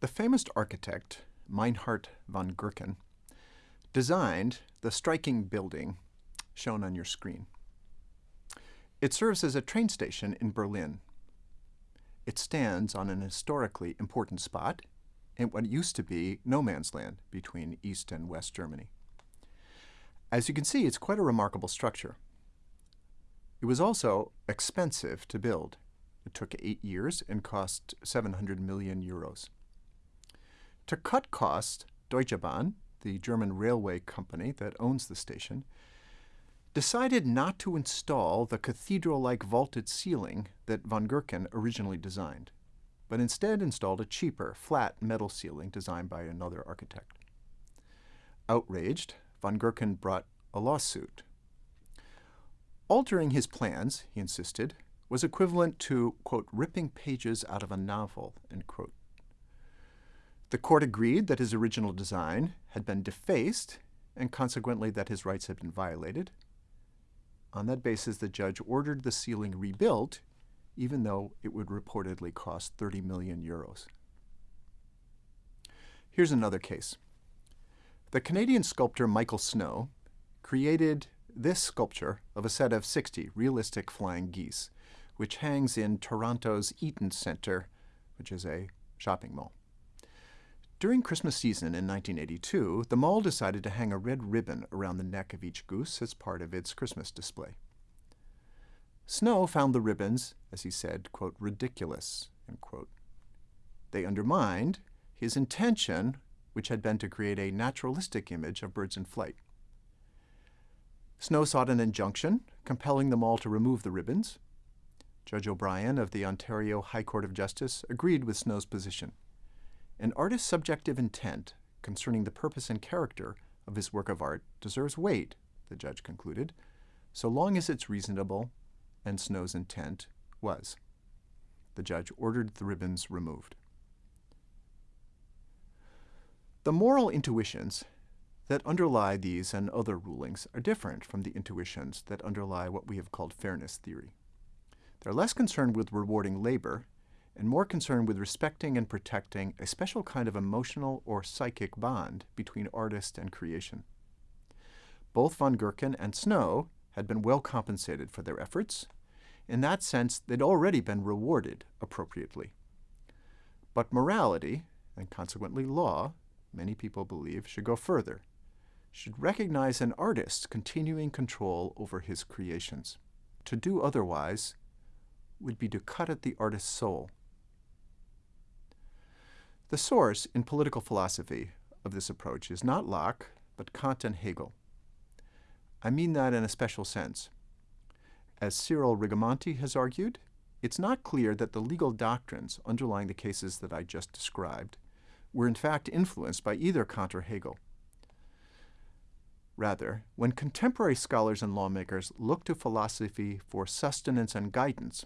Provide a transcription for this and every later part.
The famous architect, Meinhard von Gerkan, designed the striking building shown on your screen. It serves as a train station in Berlin. It stands on an historically important spot in what used to be no man's land between East and West Germany. As you can see, it's quite a remarkable structure. It was also expensive to build. It took eight years and cost 700 million euros. To cut costs, Deutsche Bahn, the German railway company that owns the station, decided not to install the cathedral-like vaulted ceiling that von Gerkan originally designed, but instead installed a cheaper, flat metal ceiling designed by another architect. Outraged, von Gerkan brought a lawsuit. Altering his plans, he insisted, was equivalent to, quote, ripping pages out of a novel, end quote. The court agreed that his original design had been defaced and consequently that his rights had been violated, on that basis, the judge ordered the ceiling rebuilt, even though it would reportedly cost 30 million euros. Here's another case. The Canadian sculptor Michael Snow created this sculpture of a set of 60 realistic flying geese, which hangs in Toronto's Eaton Centre, which is a shopping mall. During Christmas season in 1982, the mall decided to hang a red ribbon around the neck of each goose as part of its Christmas display. Snow found the ribbons, as he said, quote, ridiculous, quote. They undermined his intention, which had been to create a naturalistic image of birds in flight. Snow sought an injunction, compelling the mall to remove the ribbons. Judge O'Brien of the Ontario High Court of Justice agreed with Snow's position. An artist's subjective intent concerning the purpose and character of his work of art deserves weight, the judge concluded, so long as it's reasonable and Snow's intent was. The judge ordered the ribbons removed. The moral intuitions that underlie these and other rulings are different from the intuitions that underlie what we have called fairness theory. They're less concerned with rewarding labor and more concerned with respecting and protecting a special kind of emotional or psychic bond between artist and creation. Both von Gerkan and Snow had been well compensated for their efforts. In that sense, they'd already been rewarded appropriately. But morality, and consequently law, many people believe, should go further, should recognize an artist's continuing control over his creations. To do otherwise would be to cut at the artist's soul the source in political philosophy of this approach is not Locke, but Kant and Hegel. I mean that in a special sense. As Cyril Rigamonti has argued, it's not clear that the legal doctrines underlying the cases that I just described were in fact influenced by either Kant or Hegel. Rather, when contemporary scholars and lawmakers look to philosophy for sustenance and guidance,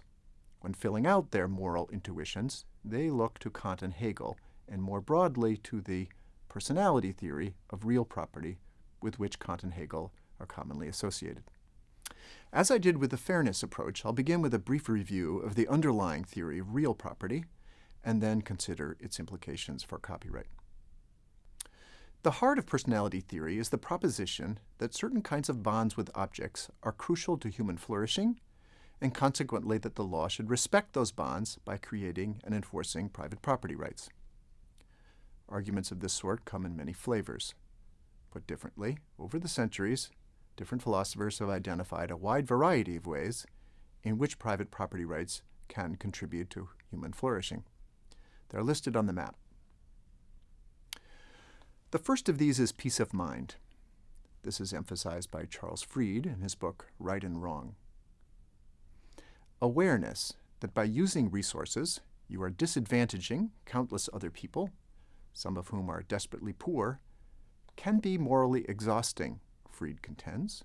when filling out their moral intuitions, they look to Kant and Hegel and more broadly to the personality theory of real property with which Kant and Hegel are commonly associated. As I did with the fairness approach, I'll begin with a brief review of the underlying theory of real property and then consider its implications for copyright. The heart of personality theory is the proposition that certain kinds of bonds with objects are crucial to human flourishing and consequently that the law should respect those bonds by creating and enforcing private property rights. Arguments of this sort come in many flavors. Put differently, over the centuries, different philosophers have identified a wide variety of ways in which private property rights can contribute to human flourishing. They're listed on the map. The first of these is peace of mind. This is emphasized by Charles Fried in his book Right and Wrong. Awareness that by using resources, you are disadvantaging countless other people some of whom are desperately poor, can be morally exhausting, Fried contends.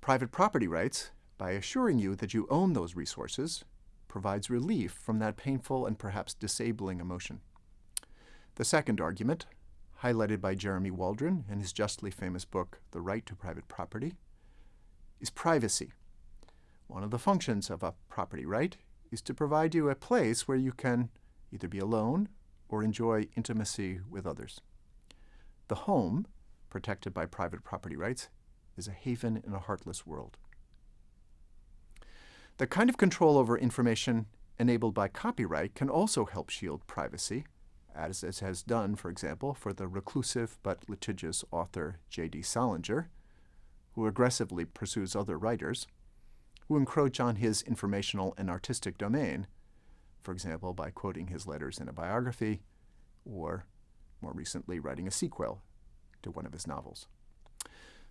Private property rights, by assuring you that you own those resources, provides relief from that painful and perhaps disabling emotion. The second argument, highlighted by Jeremy Waldron in his justly famous book, The Right to Private Property, is privacy. One of the functions of a property right is to provide you a place where you can either be alone or enjoy intimacy with others. The home, protected by private property rights, is a haven in a heartless world. The kind of control over information enabled by copyright can also help shield privacy, as it has done, for example, for the reclusive but litigious author J.D. Salinger, who aggressively pursues other writers who encroach on his informational and artistic domain, for example, by quoting his letters in a biography or, more recently, writing a sequel to one of his novels.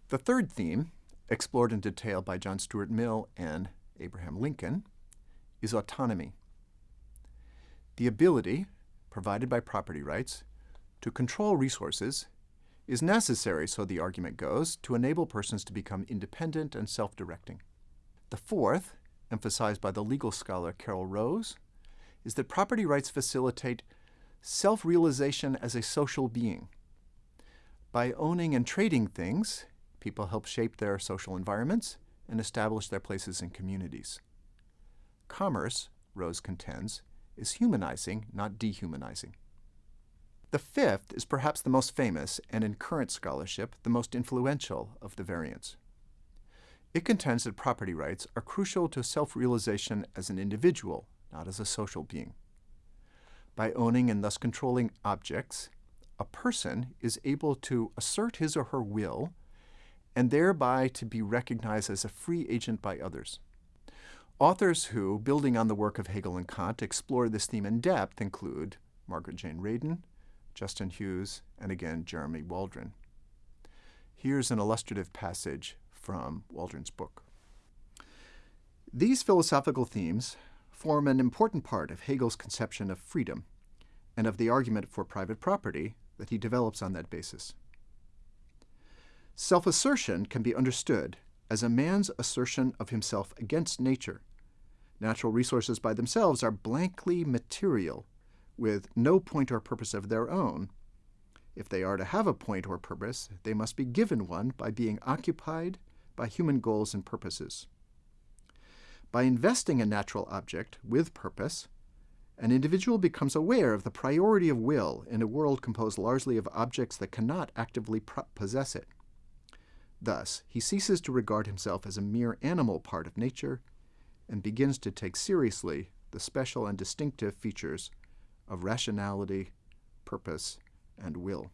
The third theme, explored in detail by John Stuart Mill and Abraham Lincoln, is autonomy. The ability, provided by property rights, to control resources is necessary, so the argument goes, to enable persons to become independent and self-directing. The fourth, emphasized by the legal scholar Carol Rose, is that property rights facilitate self-realization as a social being. By owning and trading things, people help shape their social environments and establish their places in communities. Commerce, Rose contends, is humanizing, not dehumanizing. The fifth is perhaps the most famous, and in current scholarship, the most influential of the variants. It contends that property rights are crucial to self-realization as an individual, not as a social being. By owning and thus controlling objects, a person is able to assert his or her will and thereby to be recognized as a free agent by others. Authors who, building on the work of Hegel and Kant, explore this theme in depth include Margaret Jane Radin, Justin Hughes, and again Jeremy Waldron. Here's an illustrative passage from Waldron's book. These philosophical themes form an important part of Hegel's conception of freedom and of the argument for private property that he develops on that basis. Self-assertion can be understood as a man's assertion of himself against nature. Natural resources by themselves are blankly material, with no point or purpose of their own. If they are to have a point or purpose, they must be given one by being occupied by human goals and purposes. By investing a natural object with purpose, an individual becomes aware of the priority of will in a world composed largely of objects that cannot actively possess it. Thus, he ceases to regard himself as a mere animal part of nature and begins to take seriously the special and distinctive features of rationality, purpose, and will.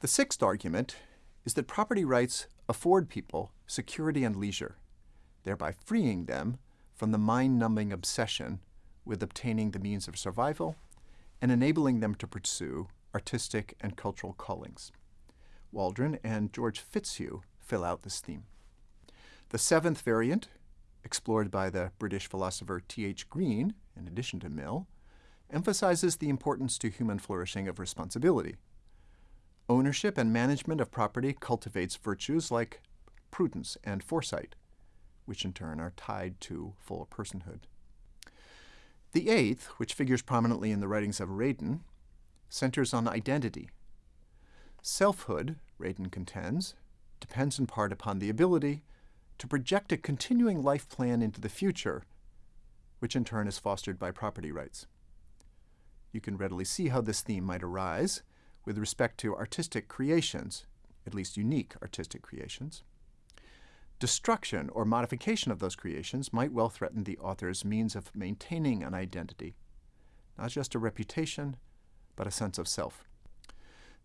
The sixth argument is that property rights afford people security and leisure, thereby freeing them from the mind-numbing obsession with obtaining the means of survival and enabling them to pursue artistic and cultural callings. Waldron and George Fitzhugh fill out this theme. The seventh variant, explored by the British philosopher T.H. Green, in addition to Mill, emphasizes the importance to human flourishing of responsibility. Ownership and management of property cultivates virtues like prudence and foresight, which in turn are tied to full personhood. The eighth, which figures prominently in the writings of Radin, centers on identity. Selfhood, Radin contends, depends in part upon the ability to project a continuing life plan into the future, which in turn is fostered by property rights. You can readily see how this theme might arise with respect to artistic creations, at least unique artistic creations. Destruction or modification of those creations might well threaten the author's means of maintaining an identity, not just a reputation, but a sense of self.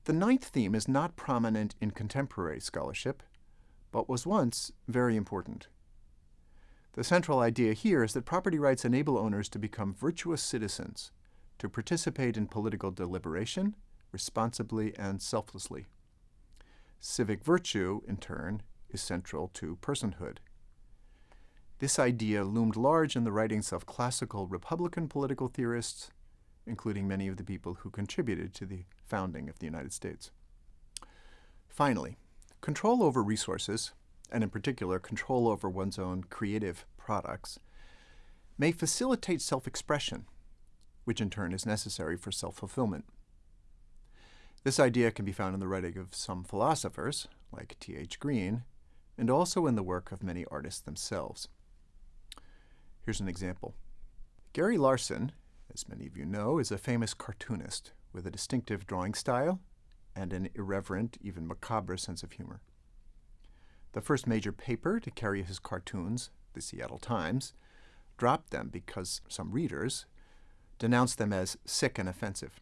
The ninth theme is not prominent in contemporary scholarship, but was once very important. The central idea here is that property rights enable owners to become virtuous citizens, to participate in political deliberation responsibly and selflessly. Civic virtue, in turn, is central to personhood. This idea loomed large in the writings of classical Republican political theorists including many of the people who contributed to the founding of the United States. Finally, control over resources, and in particular control over one's own creative products, may facilitate self-expression, which in turn is necessary for self-fulfillment. This idea can be found in the writing of some philosophers, like T.H. Green, and also in the work of many artists themselves. Here's an example. Gary Larson, as many of you know, is a famous cartoonist with a distinctive drawing style and an irreverent, even macabre sense of humor. The first major paper to carry his cartoons, the Seattle Times, dropped them because some readers denounced them as sick and offensive.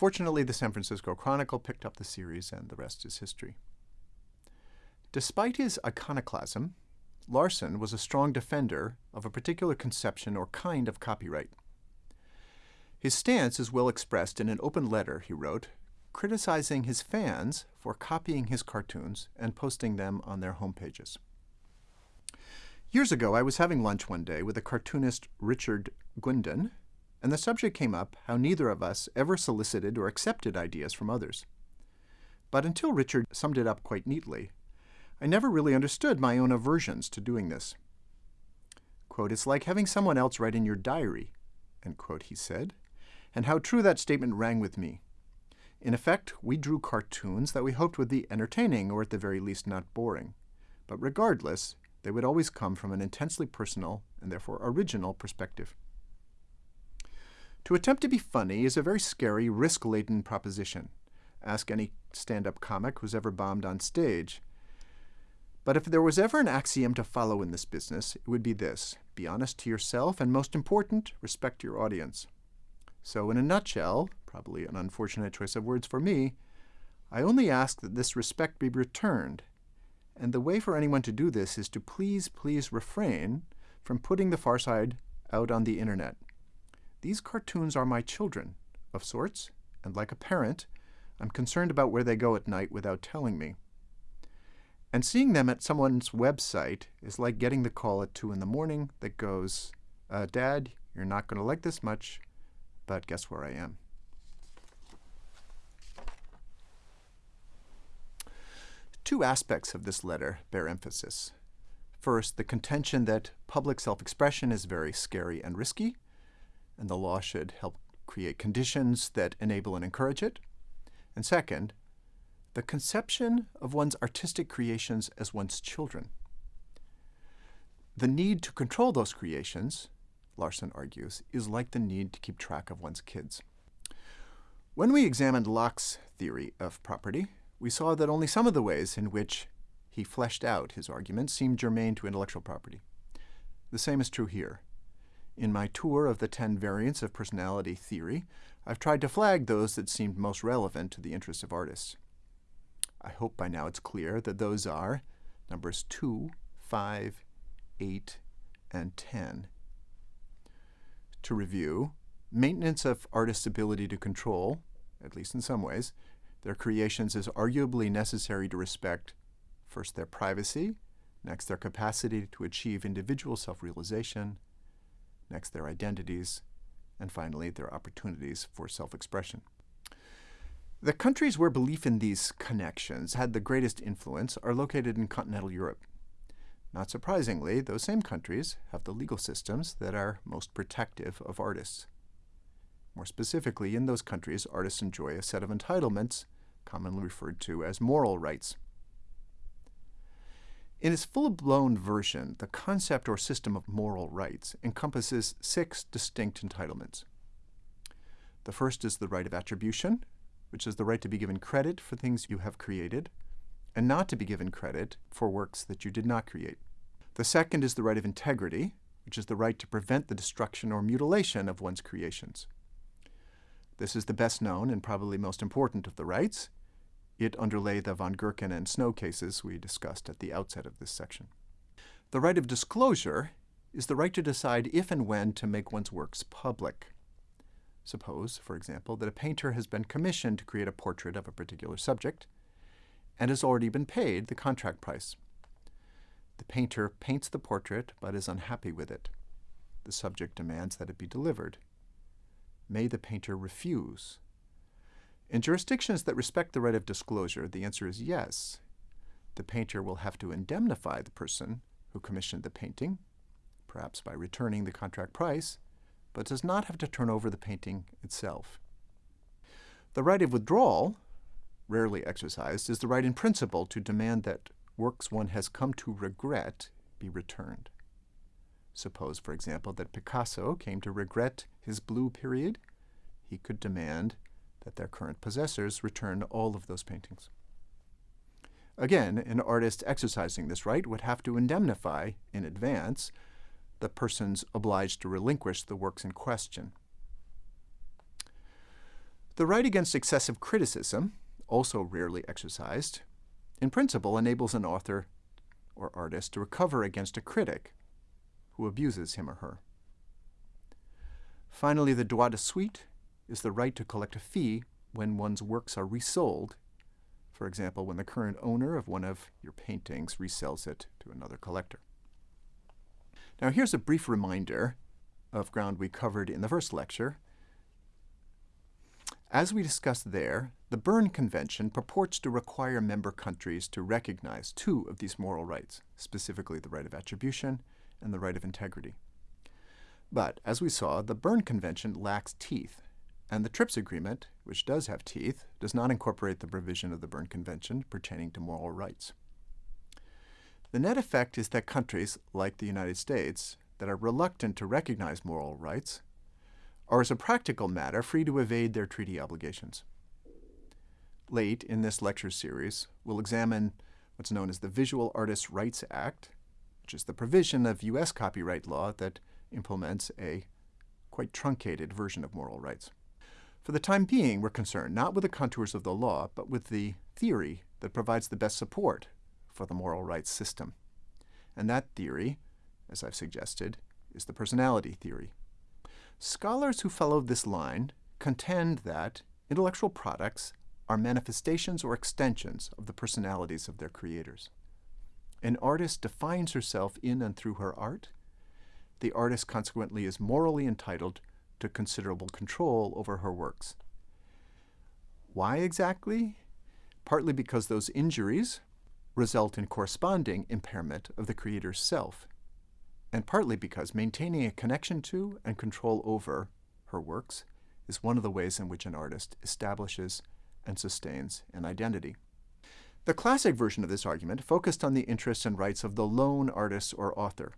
Fortunately, the San Francisco Chronicle picked up the series, and the rest is history. Despite his iconoclasm, Larson was a strong defender of a particular conception or kind of copyright. His stance is well expressed in an open letter he wrote, criticizing his fans for copying his cartoons and posting them on their homepages. Years ago, I was having lunch one day with the cartoonist Richard Guindon, and the subject came up how neither of us ever solicited or accepted ideas from others. But until Richard summed it up quite neatly, I never really understood my own aversions to doing this. Quote, it's like having someone else write in your diary, end quote, he said, and how true that statement rang with me. In effect, we drew cartoons that we hoped would be entertaining or at the very least not boring. But regardless, they would always come from an intensely personal and therefore original perspective. To attempt to be funny is a very scary, risk laden proposition. Ask any stand up comic who's ever bombed on stage. But if there was ever an axiom to follow in this business, it would be this be honest to yourself, and most important, respect your audience. So, in a nutshell, probably an unfortunate choice of words for me, I only ask that this respect be returned and the way for anyone to do this is to please, please refrain from putting the far side out on the internet. These cartoons are my children, of sorts, and like a parent, I'm concerned about where they go at night without telling me. And seeing them at someone's website is like getting the call at 2 in the morning that goes, uh, Dad, you're not going to like this much, but guess where I am? Two aspects of this letter bear emphasis. First, the contention that public self expression is very scary and risky, and the law should help create conditions that enable and encourage it. And second, the conception of one's artistic creations as one's children. The need to control those creations, Larson argues, is like the need to keep track of one's kids. When we examined Locke's theory of property, we saw that only some of the ways in which he fleshed out his arguments seemed germane to intellectual property. The same is true here. In my tour of the 10 variants of personality theory, I've tried to flag those that seemed most relevant to the interests of artists. I hope by now it's clear that those are numbers 2, 5, 8, and 10. To review, maintenance of artists' ability to control, at least in some ways, their creations is arguably necessary to respect first their privacy, next their capacity to achieve individual self-realization, next their identities, and finally their opportunities for self-expression. The countries where belief in these connections had the greatest influence are located in continental Europe. Not surprisingly, those same countries have the legal systems that are most protective of artists. More specifically, in those countries, artists enjoy a set of entitlements, commonly referred to as moral rights. In its full-blown version, the concept or system of moral rights encompasses six distinct entitlements. The first is the right of attribution, which is the right to be given credit for things you have created, and not to be given credit for works that you did not create. The second is the right of integrity, which is the right to prevent the destruction or mutilation of one's creations. This is the best known and probably most important of the rights. It underlay the von Gerkan and Snow cases we discussed at the outset of this section. The right of disclosure is the right to decide if and when to make one's works public. Suppose, for example, that a painter has been commissioned to create a portrait of a particular subject and has already been paid the contract price. The painter paints the portrait but is unhappy with it. The subject demands that it be delivered may the painter refuse? In jurisdictions that respect the right of disclosure, the answer is yes. The painter will have to indemnify the person who commissioned the painting, perhaps by returning the contract price, but does not have to turn over the painting itself. The right of withdrawal, rarely exercised, is the right in principle to demand that works one has come to regret be returned. Suppose, for example, that Picasso came to regret his blue period. He could demand that their current possessors return all of those paintings. Again, an artist exercising this right would have to indemnify in advance the persons obliged to relinquish the works in question. The right against excessive criticism, also rarely exercised, in principle enables an author or artist to recover against a critic who abuses him or her. Finally, the droit de suite is the right to collect a fee when one's works are resold for example, when the current owner of one of your paintings resells it to another collector. Now here's a brief reminder of ground we covered in the first lecture. As we discussed there, the Berne Convention purports to require member countries to recognize two of these moral rights, specifically the right of attribution and the right of integrity. But, as we saw, the Berne Convention lacks teeth and the TRIPS agreement, which does have teeth, does not incorporate the provision of the Berne Convention pertaining to moral rights. The net effect is that countries, like the United States, that are reluctant to recognize moral rights are, as a practical matter, free to evade their treaty obligations. Late in this lecture series, we'll examine what's known as the Visual Artists' Rights Act, which is the provision of U.S. copyright law that implements a quite truncated version of moral rights. For the time being, we're concerned not with the contours of the law, but with the theory that provides the best support for the moral rights system. And that theory, as I've suggested, is the personality theory. Scholars who follow this line contend that intellectual products are manifestations or extensions of the personalities of their creators. An artist defines herself in and through her art. The artist consequently is morally entitled to considerable control over her works. Why exactly? Partly because those injuries result in corresponding impairment of the creator's self, and partly because maintaining a connection to and control over her works is one of the ways in which an artist establishes and sustains an identity. The classic version of this argument focused on the interests and rights of the lone artist or author.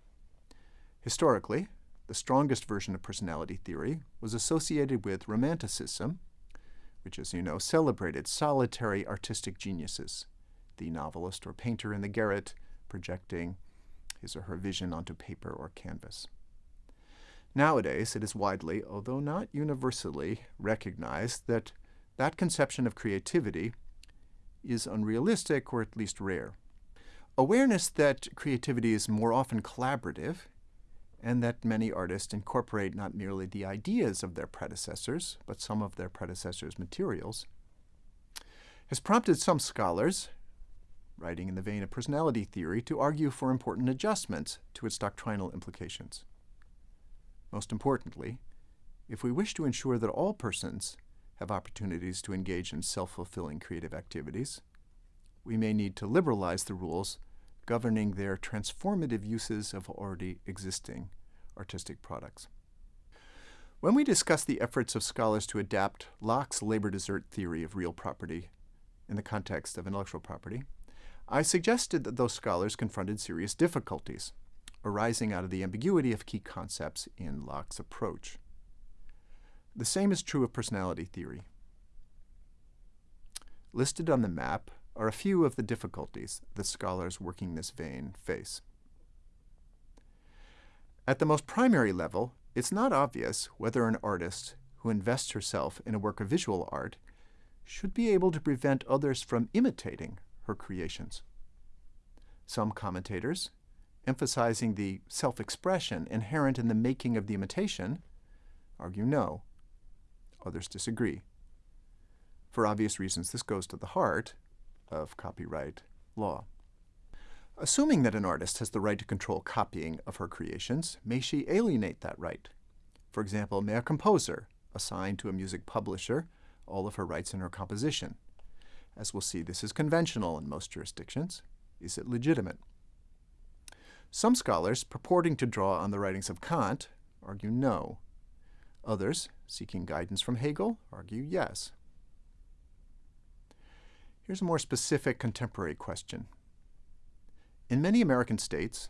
Historically, the strongest version of personality theory was associated with Romanticism, which, as you know, celebrated solitary artistic geniuses, the novelist or painter in the garret projecting his or her vision onto paper or canvas. Nowadays, it is widely, although not universally, recognized that that conception of creativity is unrealistic or at least rare. Awareness that creativity is more often collaborative and that many artists incorporate not merely the ideas of their predecessors, but some of their predecessors' materials, has prompted some scholars, writing in the vein of personality theory, to argue for important adjustments to its doctrinal implications. Most importantly, if we wish to ensure that all persons have opportunities to engage in self-fulfilling creative activities, we may need to liberalize the rules governing their transformative uses of already existing artistic products. When we discuss the efforts of scholars to adapt Locke's labor desert theory of real property in the context of intellectual property, I suggested that those scholars confronted serious difficulties arising out of the ambiguity of key concepts in Locke's approach. The same is true of personality theory. Listed on the map are a few of the difficulties the scholars working this vein face. At the most primary level, it's not obvious whether an artist who invests herself in a work of visual art should be able to prevent others from imitating her creations. Some commentators, emphasizing the self-expression inherent in the making of the imitation, argue no. Others disagree. For obvious reasons, this goes to the heart of copyright law. Assuming that an artist has the right to control copying of her creations, may she alienate that right? For example, may a composer assign to a music publisher all of her rights in her composition? As we'll see, this is conventional in most jurisdictions. Is it legitimate? Some scholars, purporting to draw on the writings of Kant, argue no. Others, seeking guidance from Hegel, argue yes. Here's a more specific contemporary question. In many American states,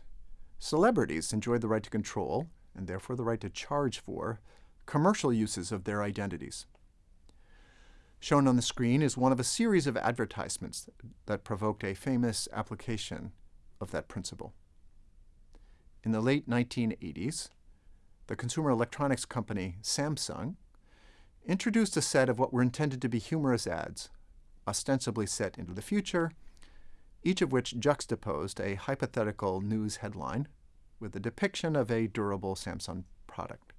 celebrities enjoy the right to control, and therefore the right to charge for, commercial uses of their identities. Shown on the screen is one of a series of advertisements that provoked a famous application of that principle. In the late 1980s, the consumer electronics company Samsung introduced a set of what were intended to be humorous ads, ostensibly set into the future, each of which juxtaposed a hypothetical news headline with a depiction of a durable Samsung product.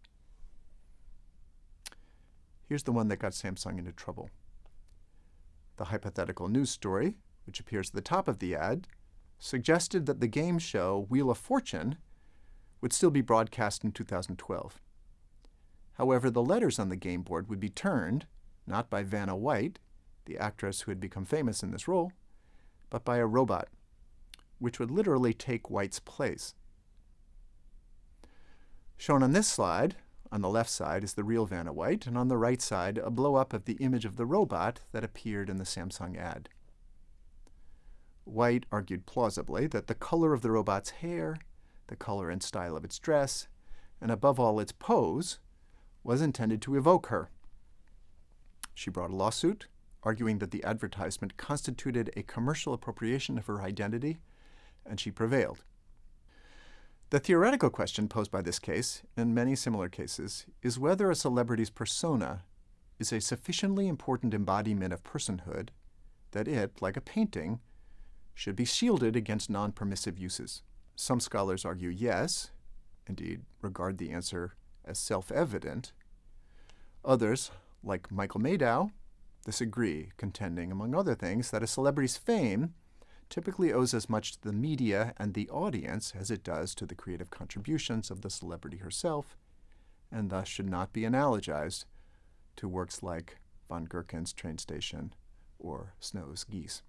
Here's the one that got Samsung into trouble. The hypothetical news story, which appears at the top of the ad, suggested that the game show Wheel of Fortune would still be broadcast in 2012. However, the letters on the game board would be turned, not by Vanna White, the actress who had become famous in this role, but by a robot, which would literally take White's place. Shown on this slide, on the left side is the real Vanna White, and on the right side, a blow-up of the image of the robot that appeared in the Samsung ad. White argued plausibly that the color of the robot's hair, the color and style of its dress, and above all its pose, was intended to evoke her. She brought a lawsuit, arguing that the advertisement constituted a commercial appropriation of her identity, and she prevailed. The theoretical question posed by this case, and many similar cases, is whether a celebrity's persona is a sufficiently important embodiment of personhood that it, like a painting, should be shielded against non-permissive uses. Some scholars argue yes, indeed regard the answer as self-evident. Others, like Michael Madow, disagree, contending, among other things, that a celebrity's fame typically owes as much to the media and the audience as it does to the creative contributions of the celebrity herself, and thus should not be analogized to works like von Gerkan's Train Station or Snow's Geese.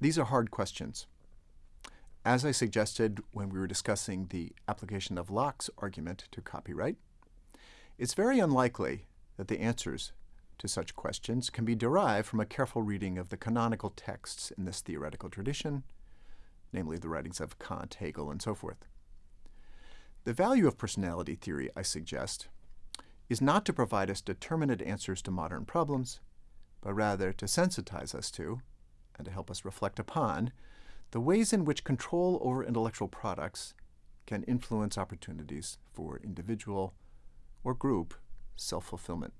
These are hard questions. As I suggested when we were discussing the application of Locke's argument to copyright, it's very unlikely that the answers to such questions can be derived from a careful reading of the canonical texts in this theoretical tradition, namely the writings of Kant, Hegel, and so forth. The value of personality theory, I suggest, is not to provide us determinate answers to modern problems, but rather to sensitize us to, and to help us reflect upon, the ways in which control over intellectual products can influence opportunities for individual or group self-fulfillment.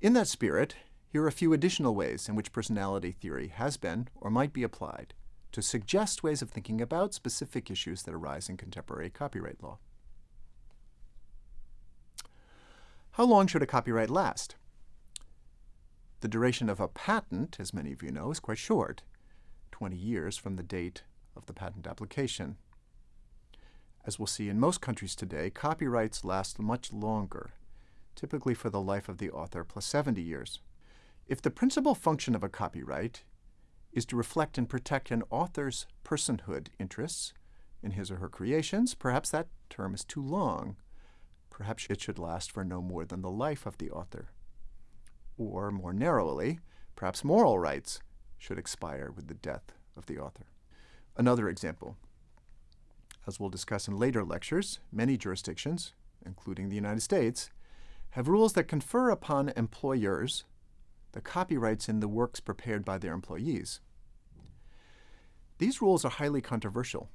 In that spirit, here are a few additional ways in which personality theory has been or might be applied to suggest ways of thinking about specific issues that arise in contemporary copyright law. How long should a copyright last? The duration of a patent, as many of you know, is quite short, 20 years from the date of the patent application. As we'll see in most countries today, copyrights last much longer, typically for the life of the author plus 70 years. If the principal function of a copyright is to reflect and protect an author's personhood interests in his or her creations, perhaps that term is too long. Perhaps it should last for no more than the life of the author. Or, more narrowly, perhaps moral rights should expire with the death of the author. Another example. As we'll discuss in later lectures, many jurisdictions, including the United States, have rules that confer upon employers the copyrights in the works prepared by their employees. These rules are highly controversial.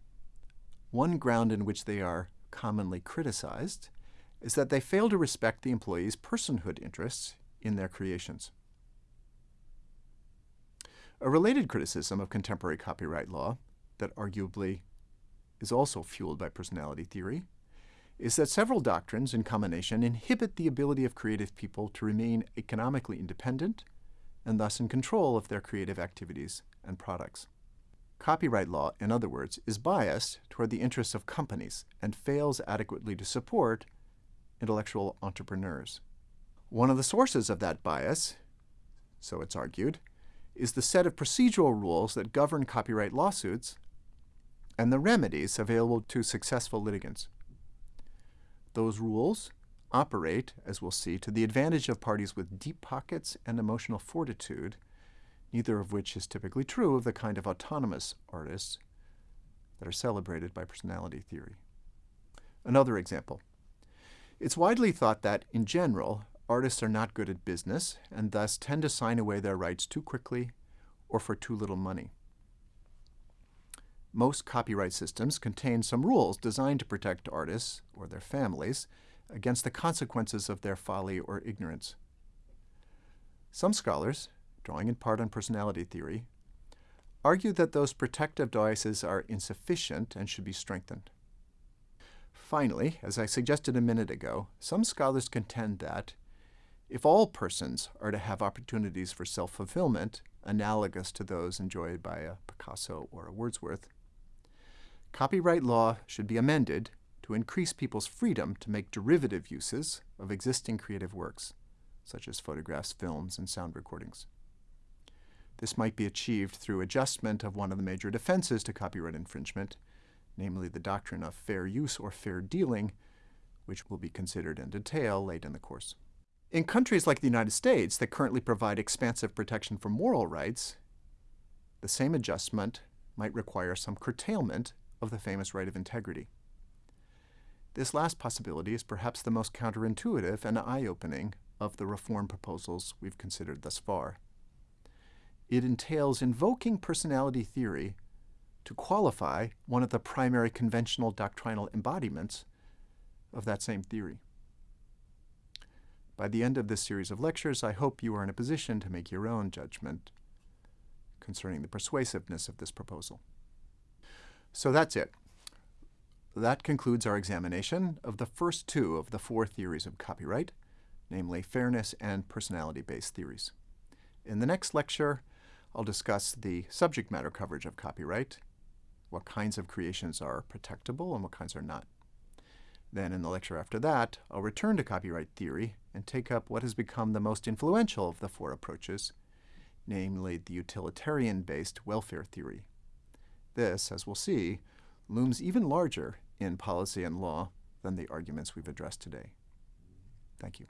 One ground in which they are commonly criticized is that they fail to respect the employee's personhood interests in their creations. A related criticism of contemporary copyright law that arguably is also fueled by personality theory is that several doctrines in combination inhibit the ability of creative people to remain economically independent and thus in control of their creative activities and products. Copyright law, in other words, is biased toward the interests of companies and fails adequately to support intellectual entrepreneurs. One of the sources of that bias, so it's argued, is the set of procedural rules that govern copyright lawsuits and the remedies available to successful litigants. Those rules operate, as we'll see, to the advantage of parties with deep pockets and emotional fortitude, neither of which is typically true of the kind of autonomous artists that are celebrated by personality theory. Another example. It's widely thought that, in general, artists are not good at business and thus tend to sign away their rights too quickly or for too little money. Most copyright systems contain some rules designed to protect artists or their families against the consequences of their folly or ignorance. Some scholars, drawing in part on personality theory, argue that those protective devices are insufficient and should be strengthened. Finally, as I suggested a minute ago, some scholars contend that if all persons are to have opportunities for self-fulfillment, analogous to those enjoyed by a Picasso or a Wordsworth, copyright law should be amended to increase people's freedom to make derivative uses of existing creative works, such as photographs, films, and sound recordings. This might be achieved through adjustment of one of the major defenses to copyright infringement, namely the doctrine of fair use or fair dealing, which will be considered in detail late in the course. In countries like the United States that currently provide expansive protection for moral rights, the same adjustment might require some curtailment of the famous right of integrity. This last possibility is perhaps the most counterintuitive and eye-opening of the reform proposals we've considered thus far. It entails invoking personality theory to qualify one of the primary conventional doctrinal embodiments of that same theory. By the end of this series of lectures, I hope you are in a position to make your own judgment concerning the persuasiveness of this proposal. So that's it. That concludes our examination of the first two of the four theories of copyright, namely fairness and personality-based theories. In the next lecture, I'll discuss the subject matter coverage of copyright, what kinds of creations are protectable and what kinds are not. Then in the lecture after that, I'll return to copyright theory and take up what has become the most influential of the four approaches, namely the utilitarian-based welfare theory. This, as we'll see, looms even larger in policy and law than the arguments we've addressed today. Thank you.